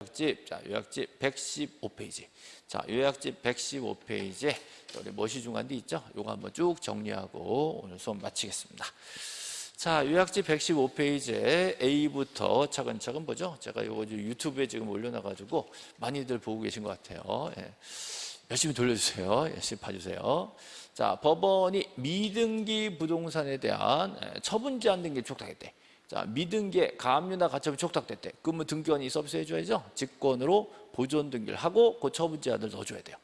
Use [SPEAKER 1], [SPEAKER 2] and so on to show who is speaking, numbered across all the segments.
[SPEAKER 1] 요약집, 자, 요약집 115페이지. 자, 요약집 115페이지에 우리 멋이 중간데 있죠? 요거 한번 쭉 정리하고 오늘 수업 마치겠습니다. 자, 요약집 115페이지에 A부터 차근차근 보죠. 제가 요거 유튜브에 지금 올려놔가지고 많이들 보고 계신 것 같아요. 예. 열심히 돌려주세요. 열심히 봐주세요. 자, 법원이 미등기 부동산에 대한 예, 처분 제한 등기를 촉탁했대. 자, 미등기에 가압류나 가처분이 촉탁됐대. 그러면 등기관이 서비스해 줘야죠. 직권으로 보존 등기를 하고 그 처분 제한을 넣어 줘야 돼요.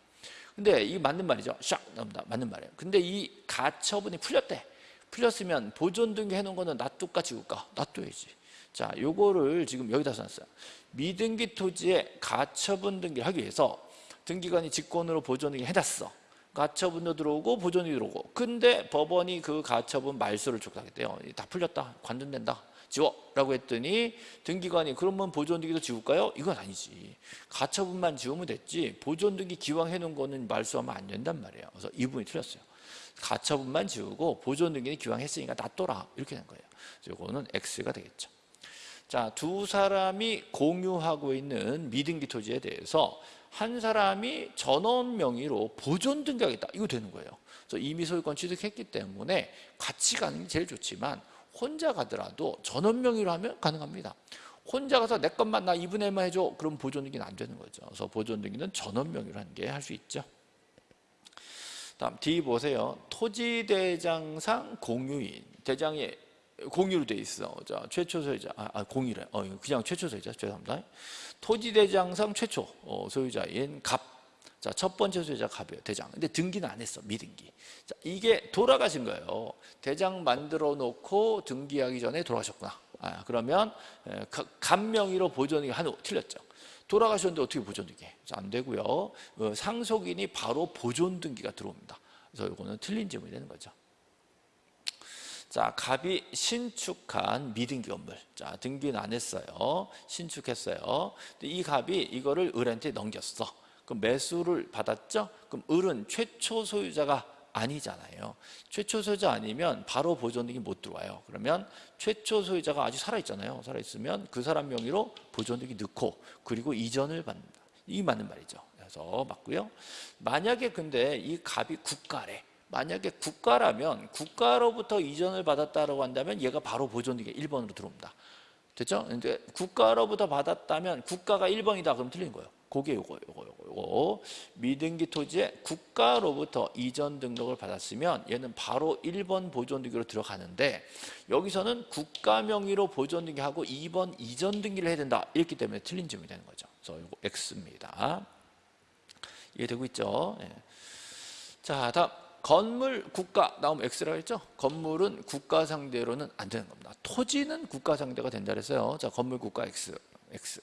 [SPEAKER 1] 근데 이게 맞는 말이죠. 샥 나옵니다. 맞는 말이에요. 근데 이 가처분이 풀렸대. 풀렸으면 보존 등기 해 놓은 거는 놔둘까 지울까? 놔둬야지. 자, 요거를 지금 여기다 써놨어요. 미등기 토지에 가처분 등기를 하기 위해서 등기관이 직권으로 보존 등기 해놨어. 가처분도 들어오고 보존이 들어오고. 근데 법원이 그 가처분 말소를 촉탁했대요. 다 풀렸다. 관둔된다. 지워라고 했더니 등기관이 그러면 보존 등기도 지울까요? 이건 아니지. 가처분만 지우면 됐지. 보존 등기 기왕 해 놓은 거는 말소하면 안 된단 말이에요. 그래서 이 부분이 틀렸어요. 가처분만 지우고 보존 등기는 기왕 했으니까 놔둬라 이렇게 된 거예요. 이거는 X가 되겠죠. 자, 두 사람이 공유하고 있는 미등기 토지에 대해서 한 사람이 전원 명의로 보존 등기하겠다. 이거 되는 거예요. 그래서 이미 소유권 취득했기 때문에 같이 가는 게 제일 좋지만 혼자 가더라도 전원 명의로 하면 가능합니다. 혼자 가서 내 것만 나 2분의 1만 해줘. 그럼 보존 등기는 안 되는 거죠. 그래서 보존 등기는 전원 명의로 하는 게 할 수 있죠. 다음 D 보세요. 토지대장상 공유인. 대장이 공유로 돼 있어. 자, 최초 소유자. 아, 아 공유래. 어, 그냥 최초 소유자. 죄송합니다. 토지대장상 최초 어, 소유자인 갑. 자, 첫 번째 소유자 갑이에요. 대장. 근데 등기는 안 했어. 미등기. 자, 이게 돌아가신 거예요. 대장 만들어 놓고 등기하기 전에 돌아가셨구나. 아, 그러면 갑 명의로 보존이 한 틀렸죠. 돌아가셨는데 어떻게 보존 등기? 안 되고요. 어, 상속인이 바로 보존 등기가 들어옵니다. 그래서 이거는 틀린 질문이 되는 거죠. 자, 갑이 신축한 미등기 건물. 자, 등기는 안 했어요. 신축했어요. 이 갑이 이거를 을한테 넘겼어. 그럼 매수를 받았죠? 그럼 을은 최초 소유자가 아니잖아요. 최초 소유자 아니면 바로 보존등기 못 들어와요. 그러면 최초 소유자가 아직 살아있잖아요. 살아있으면 그 사람 명의로 보존등기 넣고 그리고 이전을 받는다. 이 맞는 말이죠. 그래서 맞고요. 만약에 근데 이 갑이 국가래. 만약에 국가라면 국가로부터 이전을 받았다고 한다면 얘가 바로 보존등기 1번으로 들어옵니다. 됐죠? 근데 국가로부터 받았다면 국가가 1번이다 그럼 틀린 거예요. 그게 요거 요거 요거 요거 미등기 토지에 국가로부터 이전 등록을 받았으면 얘는 바로 1번 보존 등기로 들어가는데 여기서는 국가 명의로 보존 등기하고 2번 이전 등기를 해야 된다 이렇기 때문에 틀린 점이 되는 거죠. 그래서 요거 X입니다. 이해되고 있죠? 예. 자 다음 건물 국가 나오면 X라고 했죠? 건물은 국가 상대로는 안 되는 겁니다. 토지는 국가 상대가 된다 그랬어요. 자 건물 국가 X X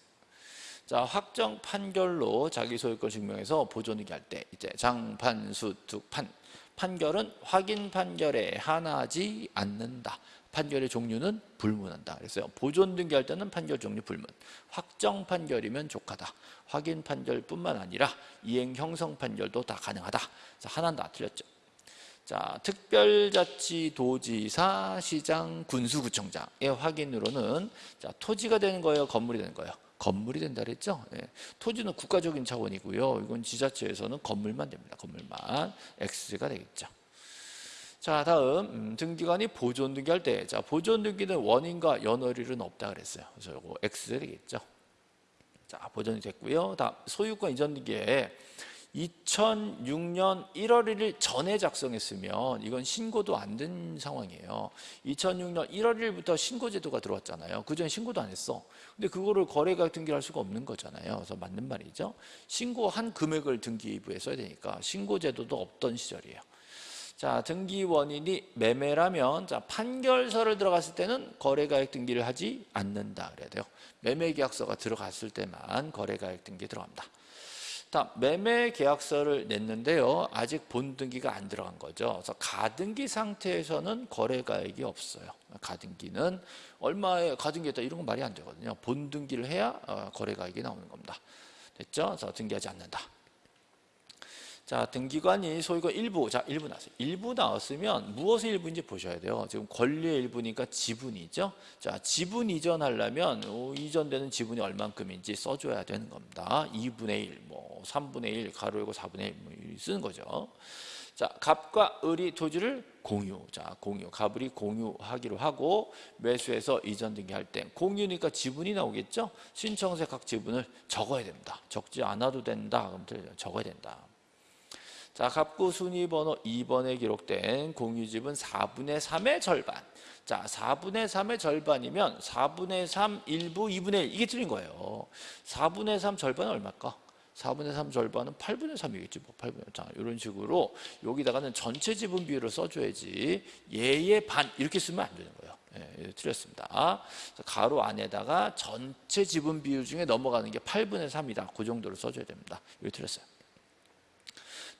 [SPEAKER 1] 자 확정 판결로 자기 소유권 증명해서 보존이기 할 때 이제 장판수 득판 판결은 확인 판결에 한하지 않는다. 판결의 종류는 불문한다. 그래서 보존 등기할 때는 판결 종류 불문. 확정 판결이면 족하다. 확인 판결뿐만 아니라 이행 형성 판결도 다 가능하다. 자, 하나는 다 틀렸죠. 자, 특별자치도지사, 시장, 군수구청장의 확인으로는 자, 토지가 되는 거예요, 건물이 되는 거예요. 건물이 된다 그랬죠? 예. 토지는 국가적인 차원이고요. 이건 지자체에서는 건물만 됩니다. 건물만 X가 되겠죠. 자 다음 음, 등기관이 보존 등기할 때, 자 보존 등기는 원인과 연월일은 없다 그랬어요. 그래서 이거 X 되겠죠. 자 보존이 됐고요. 다음 소유권 이전 등기에 2006년 1월 1일 전에 작성했으면 이건 신고도 안 된 상황이에요. 2006년 1월 1일부터 신고 제도가 들어왔잖아요. 그전에 신고도 안 했어. 근데 그거를 거래가 등기할 수가 없는 거잖아요. 그래서 맞는 말이죠. 신고한 금액을 등기부에 써야 되니까 신고 제도도 없던 시절이에요. 자, 등기 원인이 매매라면 자, 판결서를 들어갔을 때는 거래가액 등기를 하지 않는다 그래야 돼요. 매매계약서가 들어갔을 때만 거래가액 등기 들어갑니다. 다음 매매 계약서를 냈는데요. 아직 본등기가 안 들어간 거죠. 그래서 가등기 상태에서는 거래가액이 없어요. 가등기는 얼마에 가등기했다 이런 건 말이 안 되거든요. 본등기를 해야 어, 거래가액이 나오는 겁니다. 됐죠? 그래서 등기하지 않는다. 자, 등기관이 소유가 일부, 자, 일부 나왔어요. 일부 나왔으면 무엇의 일부인지 보셔야 돼요. 지금 권리의 일부니까 지분이죠. 자, 지분 이전하려면 어, 이전되는 지분이 얼만큼인지 써줘야 되는 겁니다. 2분의 1, 뭐 3분의 1, 가로 열고 4분의 1 뭐, 쓰는 거죠. 자, 갑과 을이 토지를 공유. 자, 공유. 갑을이 공유하기로 하고 매수해서 이전 등기할 때 공유니까 지분이 나오겠죠? 신청세 각 지분을 적어야 됩니다. 적지 않아도 된다. 그럼 적어야 된다. 자, 갑구 순위 번호 2번에 기록된 공유집은 4분의 3의 절반. 자, 4분의 3의 절반이면 4분의 3, 1부, 2분의 1 이게 틀린 거예요. 4분의 3 절반은 얼마일까? 4분의 3 절반은 8분의 3이겠지 뭐. 8분의 3 이런 식으로 여기다가는 전체 지분 비율을 써줘야지 얘의 반 이렇게 쓰면 안 되는 거예요. 예, 틀렸습니다. 가로 안에다가 전체 지분 비율 중에 넘어가는 게 8분의 3이다. 그 정도로 써줘야 됩니다. 이거 틀렸어요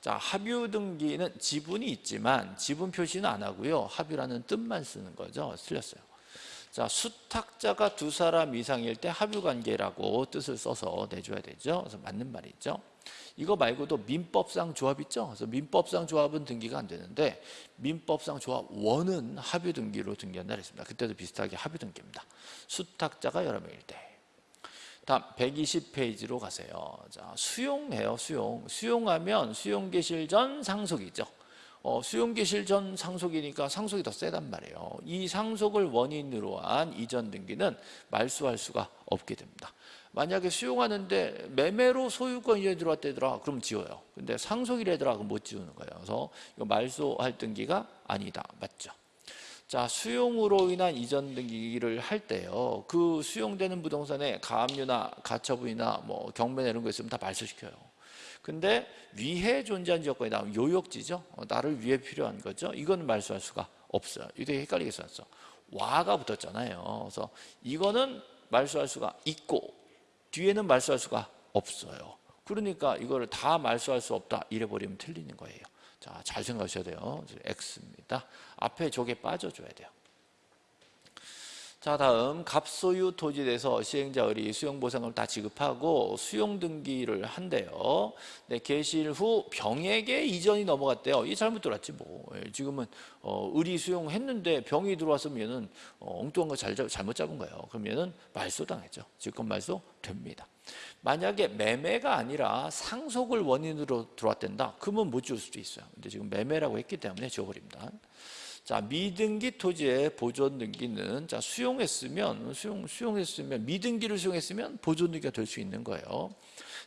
[SPEAKER 1] 자, 합유 등기는 지분이 있지만 지분 표시는 안 하고요. 합유라는 뜻만 쓰는 거죠. 틀렸어요. 자, 수탁자가 두 사람 이상일 때 합유 관계라고 뜻을 써서 내줘야 되죠. 그래서 맞는 말이죠. 이거 말고도 민법상 조합 있죠. 그래서 민법상 조합은 등기가 안 되는데 민법상 조합 원은 합유 등기로 등기한다 그랬습니다. 그때도 비슷하게 합유 등기입니다. 수탁자가 여러 명일 때. 다음 120페이지로 가세요. 자, 수용해요. 수용. 수용하면 수용 개실 전 상속이죠. 어, 수용 개실 전 상속이니까 상속이 더 세단 말이에요. 이 상속을 원인으로 한 이전 등기는 말소할 수가 없게 됩니다. 만약에 수용하는데 매매로 소유권이 들어왔대더라 그럼 지워요. 근데 상속이래더라 그럼 못 지우는 거예요. 그래서 말소할 등기가 아니다. 맞죠? 자, 수용으로 인한 이전 등기를 할 때요. 그 수용되는 부동산에 가압류나 가처분이나 뭐 경매나 이런 거 있으면 다 말소시켜요. 근데 위해 존재한 조건이 나오면 요역지죠. 어, 나를 위해 필요한 거죠. 이거는 말소할 수가 없어요. 이거 되게 헷갈리게 써놨어. 와가 붙었잖아요. 그래서 이거는 말소할 수가 있고 뒤에는 말소할 수가 없어요. 그러니까 이거를 다 말소할 수 없다 이래 버리면 틀리는 거예요. 자, 잘 생각하셔야 돼요. X입니다. 앞에 저게 빠져줘야 돼요. 자 다음. 갑소유 토지에 대해서 시행자의 수용보상을 다 지급하고 수용등기를 한대요. 네, 개실 후 병에게 이전이 넘어갔대요. 이 잘못 들었지 뭐. 예, 지금은 어, 의리 수용했는데 병이 들어왔으면 얘는 어, 엉뚱한 거 잘, 잘못 잡은 거예요. 그럼 얘는 말소당했죠. 직권 말소 됩니다. 만약에 매매가 아니라 상속을 원인으로 들어왔댄다. 그러면 못 지울 수도 있어요. 근데 지금 매매라고 했기 때문에 지워버립니다 자, 미등기 토지의 보존 등기는 자, 수용했으면 수용 수용했으면 미등기를 수용했으면 보존 등기가 될 수 있는 거예요.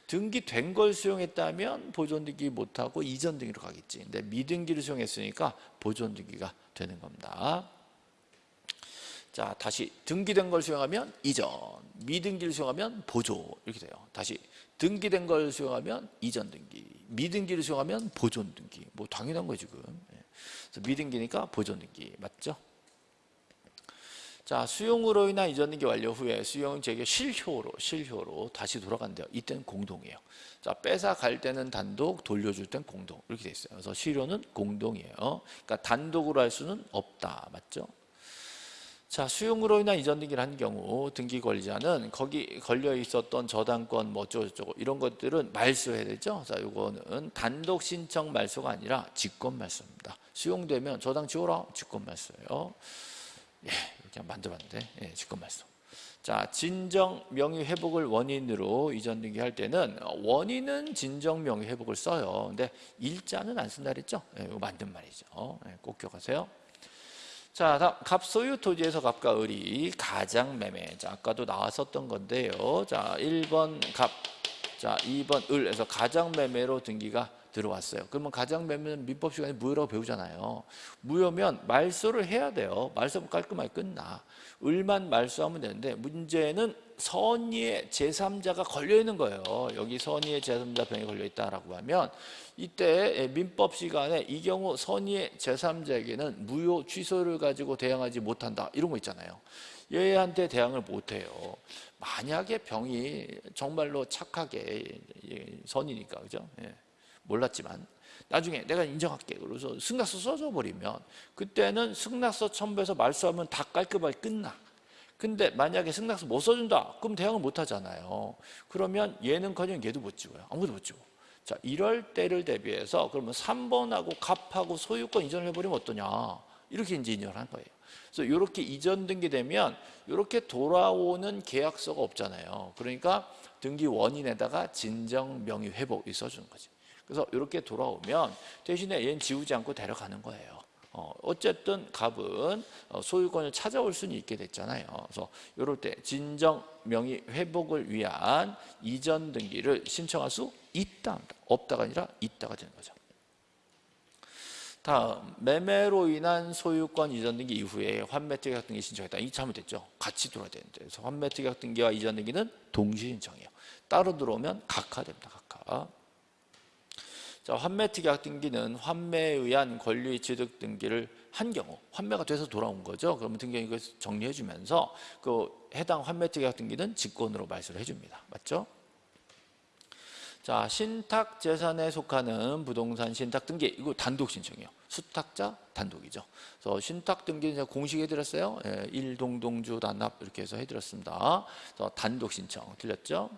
[SPEAKER 1] 등기된 걸 수용했다면 보존 등기 못 하고 이전 등기로 가겠지. 근데 미등기를 수용했으니까 보존 등기가 되는 겁니다. 자, 다시 등기된 걸 수용하면 이전, 미등기를 수용하면 보조 이렇게 돼요. 다시 등기된 걸 수용하면 이전 등기, 미등기를 수용하면 보존 등기. 뭐 당연한 거예요, 지금. 그래서 미등기니까 보존등기 맞죠? 자 수용으로 인한 이전등기 완료 후에 수용 재개 실효로 실효로 다시 돌아간대요. 이때는 공동이에요. 자 뺏어 갈 때는 단독, 돌려줄 땐 공동 이렇게 돼 있어요. 그래서 실효는 공동이에요. 그러니까 단독으로 할 수는 없다. 맞죠? 자 수용으로 인한 이전 등기를 한 경우 등기 권리자는 거기 걸려 있었던 저당권 뭐 어쩌고저쩌고 이런 것들은 말소해야 되죠. 자 이거는 단독 신청 말소가 아니라 직권 말소입니다. 수용되면 저당 지워라 직권 말소예요. 예, 이렇게 만들어봤는데 예, 직권 말소. 자 진정 명의 회복을 원인으로 이전 등기할 때는 원인은 진정 명의 회복을 써요. 근데 일자는 안 쓴다 그랬죠? 예, 이거 만든 말이죠. 예, 꼭 기억하세요. 자, 다음 갑소유 토지에서 갑과 을이 가장 매매. 자, 아까도 나왔었던 건데요. 자, 1번 갑, 자, 2번 을에서 가장 매매로 등기가 들어왔어요. 그러면 가장 매매는 민법 시간에 무효라고 배우잖아요. 무효면 말소를 해야 돼요. 말소 깔끔하게 끝나. 을만 말소하면 되는데 문제는 선의의 제3자가 걸려 있는 거예요. 여기 선의의 제3자 병이 걸려 있다라고 하면 이때 민법 시간에 이 경우 선의의 제3자에게는 무효 취소를 가지고 대항하지 못한다. 이런 거 있잖아요. 얘한테 대항을 못 해요. 만약에 병이 정말로 착하게 선이니까 그죠? 예. 몰랐지만 나중에 내가 인정할게 그래서 승낙서 써줘 버리면 그때는 승낙서 첨부해서 말소하면 다 깔끔하게 끝나 근데 만약에 승낙서 못 써준다 그럼 대항을 못 하잖아요 그러면 얘는커녕 얘도 못 찍어요 아무도 못 찍어 자, 이럴 때를 대비해서 그러면 3번하고 갑하고 소유권 이전을 해버리면 어떠냐? 이렇게 이제 인정을 한 거예요. 그래서 이렇게 이전 등기되면 이렇게 돌아오는 계약서가 없잖아요. 그러니까 등기 원인에다가 진정 명의 회복이 써주는 거지. 그래서 이렇게 돌아오면 대신에 얘는 지우지 않고 데려가는 거예요. 어, 어쨌든 갑은 어, 소유권을 찾아올 수는 있게 됐잖아요. 그래서 이럴 때 진정 명의 회복을 위한 이전 등기를 신청할 수 있다, 없다가 아니라 있다가 되는 거죠. 다음 매매로 인한 소유권 이전 등기 이후에 환매 특약 등기 신청했다. 이 잘못됐죠. 같이 들어야 되는데 그래서 환매 특약 등기와 이전 등기는 동시 신청이에요. 따로 들어오면 각하됩니다. 각하. 자, 환매특약 등기는 환매에 의한 권리 취득 등기를 한 경우 환매가 돼서 돌아온 거죠. 그러면 등기 이걸 정리해 주면서 그 해당 환매특약 등기는 직권으로 말소를 해 줍니다. 맞죠? 자, 신탁 재산에 속하는 부동산 신탁 등기 이거 단독 신청이에요. 수탁자 단독이죠. 그래서 신탁 등기는 제가 공식 해드렸어요. 예, 일동동주 단합 이렇게 해서 해드렸습니다. 그래서 단독 신청 틀렸죠?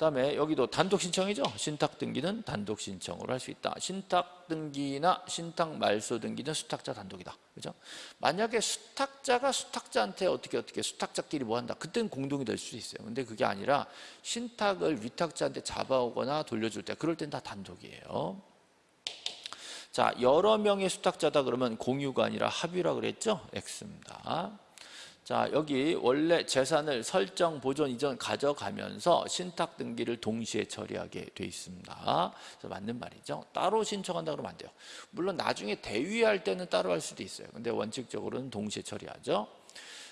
[SPEAKER 1] 그다음에 여기도 단독 신청이죠. 신탁 등기는 단독 신청으로 할 수 있다. 신탁 등기나 신탁 말소 등기는 수탁자 단독이다. 그죠? 만약에 수탁자가 수탁자한테 어떻게 어떻게 수탁자끼리 뭐 한다. 그때는 공동이 될 수 있어요. 근데 그게 아니라 신탁을 위탁자한테 잡아오거나 돌려줄 때 그럴 땐 다 단독이에요. 자, 여러 명의 수탁자다 그러면 공유가 아니라 합의라 그랬죠? X입니다. 자, 여기 원래 재산을 설정, 보존, 이전 가져가면서 신탁 등기를 동시에 처리하게 돼 있습니다. 맞는 말이죠. 따로 신청한다 그러면 안 돼요. 물론 나중에 대위할 때는 따로 할 수도 있어요. 근데 원칙적으로는 동시에 처리하죠.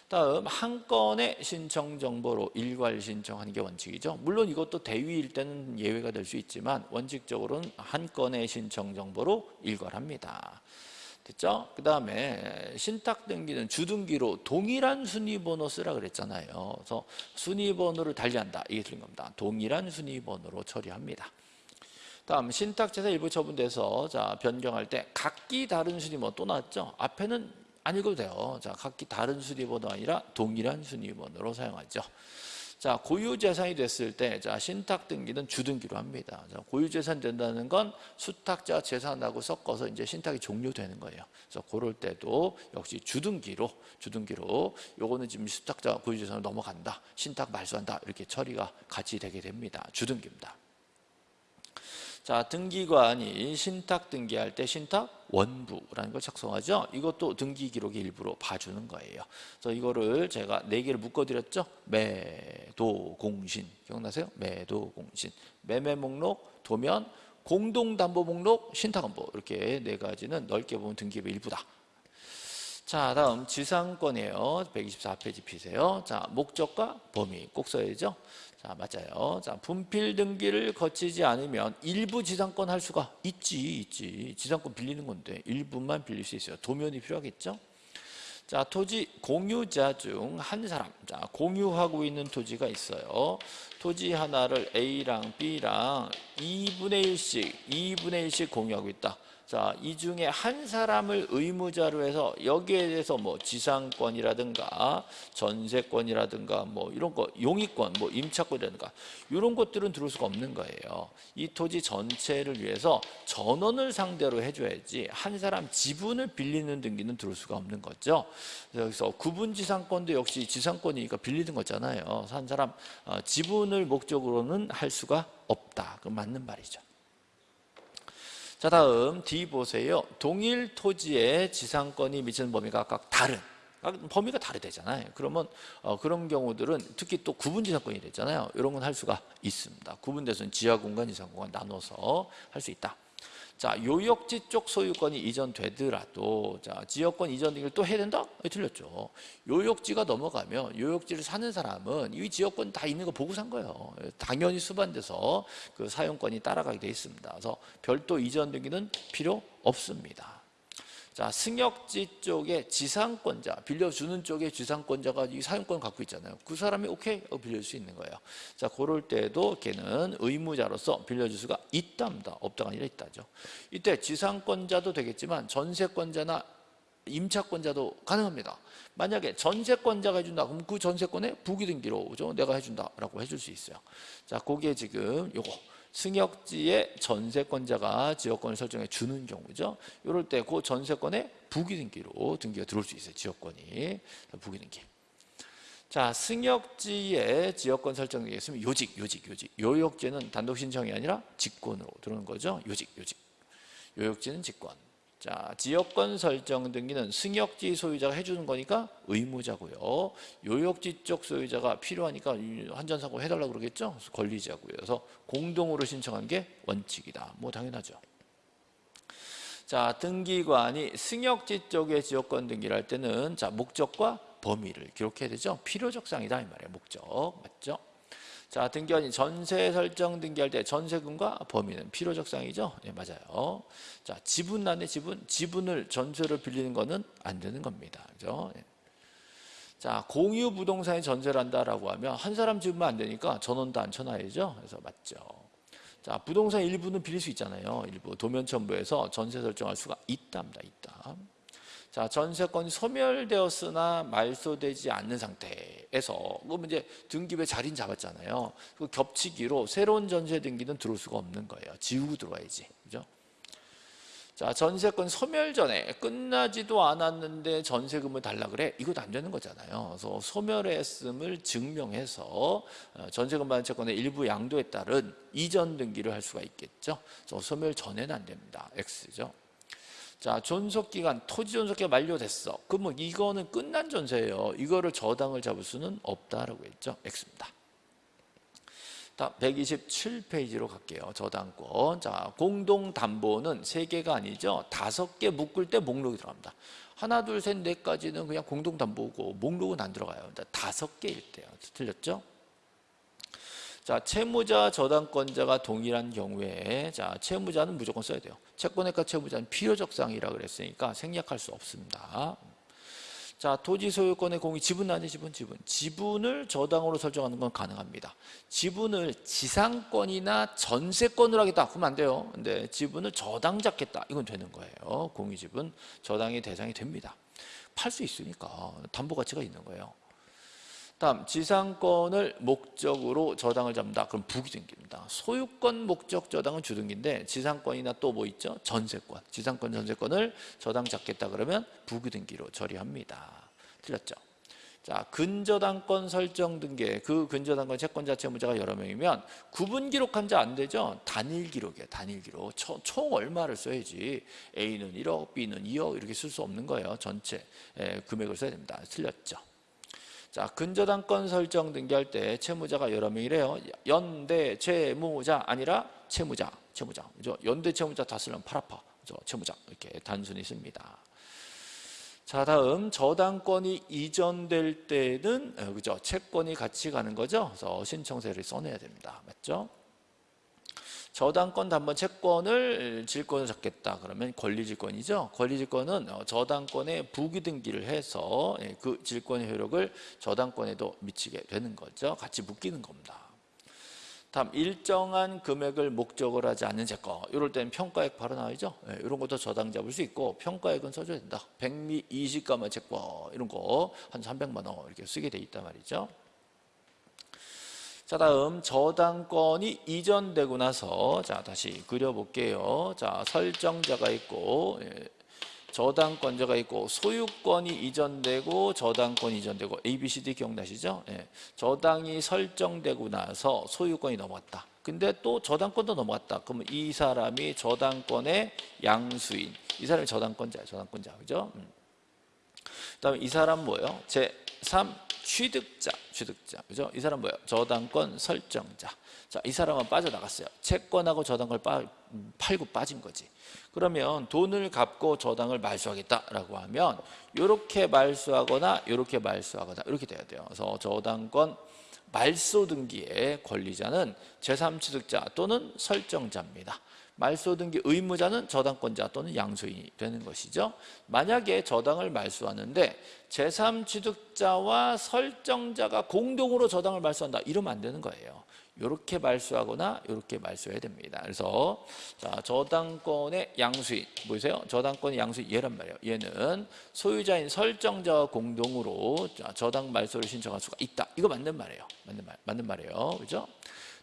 [SPEAKER 1] 다음 한 건의 신청 정보로 일괄 신청하는 게 원칙이죠. 물론 이것도 대위일 때는 예외가 될 수 있지만 원칙적으로는 한 건의 신청 정보로 일괄합니다. 됐죠? 그 다음에 신탁 등기는 주등기로 동일한 순위번호 쓰라 그랬잖아요. 그래서 순위번호를 달리한다. 이게 틀린 겁니다. 동일한 순위번호로 처리합니다. 다음 신탁재산 일부 처분돼서 자 변경할 때 각기 다른 순위번호 또 나왔죠? 앞에는 안 읽어도 돼요. 자 각기 다른 순위번호 아니라 동일한 순위번호로 사용하죠. 자, 고유재산이 됐을 때, 자, 신탁 등기는 주등기로 합니다. 자, 고유재산 된다는 건 수탁자 재산하고 섞어서 이제 신탁이 종료되는 거예요. 그래서 그럴 때도 역시 주등기로, 주등기로, 요거는 지금 수탁자 고유재산으로 넘어간다. 신탁 말소한다. 이렇게 처리가 같이 되게 됩니다. 주등기입니다. 자, 등기관이 신탁 등기할 때 신탁 원부라는 걸 작성하죠. 이것도 등기 기록의 일부로 봐주는 거예요. 그래서 이거를 제가 네 개를 묶어드렸죠. 매도 공신 기억나세요? 매도 공신 매매 목록 도면 공동담보 목록 신탁원부 이렇게 네 가지는 넓게 보면 등기의 일부다. 자 다음 지상권이에요. 124페이지 피세요. 자 목적과 범위 꼭 써야죠. 자 맞아요. 자 분필 등기를 거치지 않으면 일부 지상권 할 수가 있지 있지 지상권 빌리는 건데 일부만 빌릴 수 있어요. 도면이 필요하겠죠. 자 토지 공유자 중 한 사람 자 공유하고 있는 토지가 있어요. 토지 하나를 A랑 B랑 2분의 1씩 2분의 1씩 공유하고 있다. 자, 이 중에 한 사람을 의무자로 해서 여기에 대해서 뭐 지상권이라든가 전세권이라든가 뭐 이런 거 용의권, 뭐 임차권이라든가 이런 것들은 들을 수가 없는 거예요. 이 토지 전체를 위해서 전원을 상대로 해줘야지 한 사람 지분을 빌리는 등기는 들을 수가 없는 거죠. 그래서 구분 지상권도 역시 지상권이니까 빌리는 거잖아요. 한 사람 어, 지분을 목적으로는 할 수가 없다. 그 맞는 말이죠. 자 다음 D 보세요. 동일 토지의 지상권이 미치는 범위가 각각 다른 범위가 다르대잖아요. 그러면 어, 그런 경우들은 특히 또 구분 지상권이 되잖아요. 이런 건 할 수가 있습니다. 구분돼서는 지하 공간, 지상 공간 나눠서 할 수 있다. 자, 요역지 쪽 소유권이 이전되더라도 자, 지역권 이전 등기를 또 해야 된다? 네, 틀렸죠. 요역지가 넘어가면 요역지를 사는 사람은 이 지역권 다 있는 거 보고 산 거예요. 당연히 수반돼서 그 사용권이 따라가게 돼 있습니다. 그래서 별도 이전 등기는 필요 없습니다. 자, 승역지 쪽에 지상권자, 빌려주는 쪽에 지상권자가 이 사용권을 갖고 있잖아요. 그 사람이 오케이 어, 빌릴 수 있는 거예요. 자, 그럴 때도 걔는 의무자로서 빌려줄 수가 있답니다. 없다가 아니라 있다죠. 이때 지상권자도 되겠지만 전세권자나 임차권자도 가능합니다. 만약에 전세권자가 해준다 그럼 그 전세권에 부기등기로? 내가 해준다라고 해줄 수 있어요. 자, 그게 지금 요거 승역지의 전세권자가 지역권을 설정해 주는 경우죠. 이럴 때 그 전세권에 부기등기로 등기가 들어올 수 있어요. 지역권이 부기등기. 자, 승역지의 지역권 설정되어 있으면 요직, 요직, 요직. 요역지는 단독 신청이 아니라 직권으로 들어오는 거죠. 요직, 요직. 요역지는 직권. 자, 지역권 설정 등기는 승역지 소유자가 해주는 거니까 의무자고요. 요역지 쪽 소유자가 필요하니까 한전사고 해달라고 그러겠죠. 권리자고요. 그래서 공동으로 신청한 게 원칙이다. 뭐 당연하죠. 자, 등기관이 승역지 쪽의 지역권 등기를 할 때는 자 목적과 범위를 기록해야 되죠. 필요적 사항이다 이 말이에요. 목적 맞죠? 자, 등기관이 전세 설정 등기할 때 전세금과 범위는 필요적 사항이죠. 네, 맞아요. 자, 지분란의 지분, 지분을 전세로 빌리는 거는 안 되는 겁니다. 그죠? 네. 자, 공유 부동산에 전세를 한다라고 하면 한 사람 지분만 안 되니까 전원도 안 쳐놔야죠. 그래서 맞죠. 자, 부동산 일부는 빌릴 수 있잖아요. 일부 도면 첨부해서 전세 설정할 수가 있답니다. 있다. 자, 전세권이 소멸되었으나 말소되지 않는 상태에서 그러면 이제 등기부에 자리는 잡았잖아요. 그 겹치기로 새로운 전세 등기는 들어올 수가 없는 거예요. 지우고 들어와야지. 그죠? 자, 전세권 소멸 전에 끝나지도 않았는데 전세금을 달라 그래. 이것도 안 되는 거잖아요. 그래서 소멸했음을 증명해서 어, 전세금 받은 채권의 일부 양도에 따른 이전 등기를 할 수가 있겠죠. 그래서 소멸 전에는 안 됩니다. X죠. 자, 존속기간, 토지 존속기가 만료됐어. 그러면 이거는 끝난 전세예요. 이거를 저당을 잡을 수는 없다라고 했죠. X입니다. 다 127페이지로 갈게요. 저당권. 자, 공동담보는 세 개가 아니죠. 다섯 개 묶을 때 목록이 들어갑니다. 하나, 둘, 셋, 넷까지는 그냥 공동담보고 목록은 안 들어가요. 다섯 개일 때요. 틀렸죠? 자, 채무자, 저당권자가 동일한 경우에 자, 채무자는 무조건 써야 돼요. 채권액과 채무자는 필요적 사항이라 그랬으니까 생략할 수 없습니다. 자, 토지 소유권의 공이 지분 아니 지분 지분. 지분을 저당으로 설정하는 건 가능합니다. 지분을 지상권이나 전세권으로 하겠다. 그러면 안 돼요. 근데 지분을 저당 잡겠다. 이건 되는 거예요. 공유 지분 저당의 대상이 됩니다. 팔 수 있으니까 담보 가치가 있는 거예요. 다음 지상권을 목적으로 저당을 잡는다. 그럼 부기등기입니다. 소유권 목적 저당은 주등기인데 지상권이나 또 뭐 있죠? 전세권. 지상권 전세권을 저당 잡겠다 그러면 부기등기로 처리합니다. 틀렸죠? 자, 근저당권 설정 등기. 그 근저당권 채권자 채무자가 여러 명이면 구분 기록한 자 안 되죠? 단일 기록이에요. 단일 기록. 총, 총 얼마를 써야지. A는 1억, B는 2억 이렇게 쓸 수 없는 거예요. 전체 예, 금액을 써야 됩니다. 틀렸죠? 자, 근저당권 설정 등기할 때 채무자가 여러 명이래요. 연대 채무자 아니라 채무자, 채무자. 그죠? 연대 채무자 다 쓰려면 팔 아파. 그죠? 채무자. 이렇게 단순히 씁니다. 자, 다음 저당권이 이전될 때는 어, 그죠? 채권이 같이 가는 거죠. 그래서 신청서를 써내야 됩니다. 맞죠? 저당권 담보 채권을 질권을 잡겠다 그러면 권리질권이죠. 권리질권은 어, 저당권에 부기등기를 해서 예, 그 질권의 효력을 저당권에도 미치게 되는 거죠. 같이 묶이는 겁니다. 다음 일정한 금액을 목적으로 하지 않는 채권 이럴 때는 평가액 바로 나오죠. 예, 이런 것도 저당 잡을 수 있고 평가액은 써줘야 된다. 백미 20가마 채권 이런 거 한 300만 원 이렇게 쓰게 돼 있단 말이죠. 자 다음 저당권이 이전되고 나서 자 다시 그려볼게요. 자 설정자가 있고 예, 저당권자가 있고 소유권이 이전되고 저당권이 이전되고 A, B, C, D 기억나시죠? 예, 저당이 설정되고 나서 소유권이 넘어갔다. 근데 또 저당권도 넘어갔다. 그러면 이 사람이 저당권의 양수인. 이 사람이 저당권자예요. 저당권자. 그죠? 음. 그 다음에 이 사람 뭐예요? 제3 취득자, 취득자. 그죠? 이 사람 뭐예요? 저당권 설정자. 자, 이 사람은 빠져나갔어요. 채권하고 저당을 빠, 팔고 빠진 거지. 그러면 돈을 갚고 저당을 말소하겠다라고 하면 이렇게 말소하거나 이렇게 말소하거나 이렇게 돼야 돼요. 그래서 저당권 말소 등기의 권리자는 제3취득자 또는 설정자입니다. 말소 등기 의무자는 저당권자 또는 양수인이 되는 것이죠. 만약에 저당을 말소하는데 제3취득자와 설정자가 공동으로 저당을 말소한다. 이러면 안 되는 거예요. 이렇게 말소하거나 이렇게 말소해야 됩니다. 그래서 자, 저당권의 양수인 보이세요? 저당권의 양수인 얘란 말이에요. 얘는 소유자인 설정자와 공동으로 자, 저당 말소를 신청할 수가 있다. 이거 맞는 말이에요. 맞는 말, 맞는 말이에요. 그죠?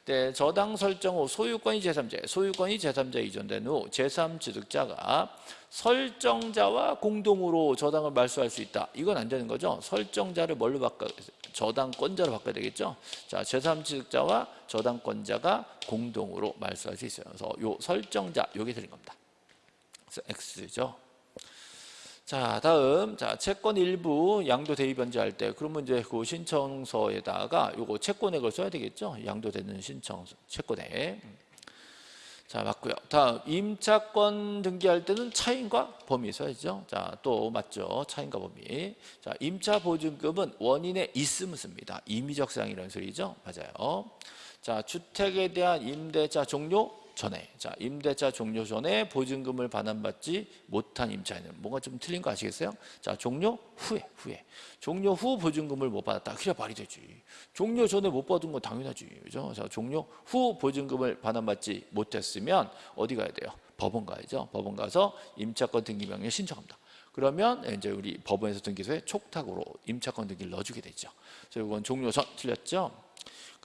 [SPEAKER 1] 네, 저당 설정 후 소유권이 제3자에 소유권이 제3자에 이전된 후 제3취득자가 설정자와 공동으로 저당을 말소할 수 있다. 이건 안 되는 거죠. 설정자를 뭘로 바꿔 저당권자로 바꿔야 되겠죠. 자, 제3취득자와 저당권자가 공동으로 말소할 수 있어요. 그래서 요 설정자 요게 드린 겁니다. 그래서 X죠. 자, 다음 자 채권 일부 양도 대위 변제할 때 그러면 이제 그 신청서에다가 요거 채권액을 써야 되겠죠. 양도되는 신청 채권액. 자, 맞고요. 다음 임차권 등기할 때는 차인과 범위 써야죠. 자, 또 맞죠. 차인과 범위. 자, 임차 보증금은 원인에 있음을 씁니다. 임의적 사항이라는 소리죠. 맞아요. 자, 주택에 대한 임대차 종료 전에 자 임대차 종료 전에 보증금을 반환받지 못한 임차인은 뭔가 좀 틀린 거 아시겠어요? 자 종료 후에 후에 종료 후 보증금을 못 받았다 그래 말이 되지 종료 전에 못 받은 건 당연하지 그죠? 자 종료 후 보증금을 반환받지 못했으면 어디 가야 돼요? 법원 가야죠 법원 가서 임차권 등기 명령 신청합니다 그러면 이제 우리 법원에서 등기소에 촉탁으로 임차권 등기를 넣어주게 되죠 그래서 이건 종료 전 틀렸죠?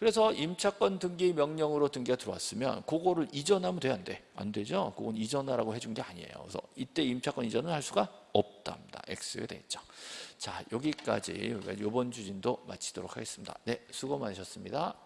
[SPEAKER 1] 그래서 임차권 등기 명령으로 등기가 들어왔으면 그거를 이전하면 돼 안 돼? 안 되죠. 그건 이전하라고 해준 게 아니에요. 그래서 이때 임차권 이전을 할 수가 없답니다. X가 되겠죠. 자 여기까지 이번 주진도 마치도록 하겠습니다. 네 수고 많으셨습니다.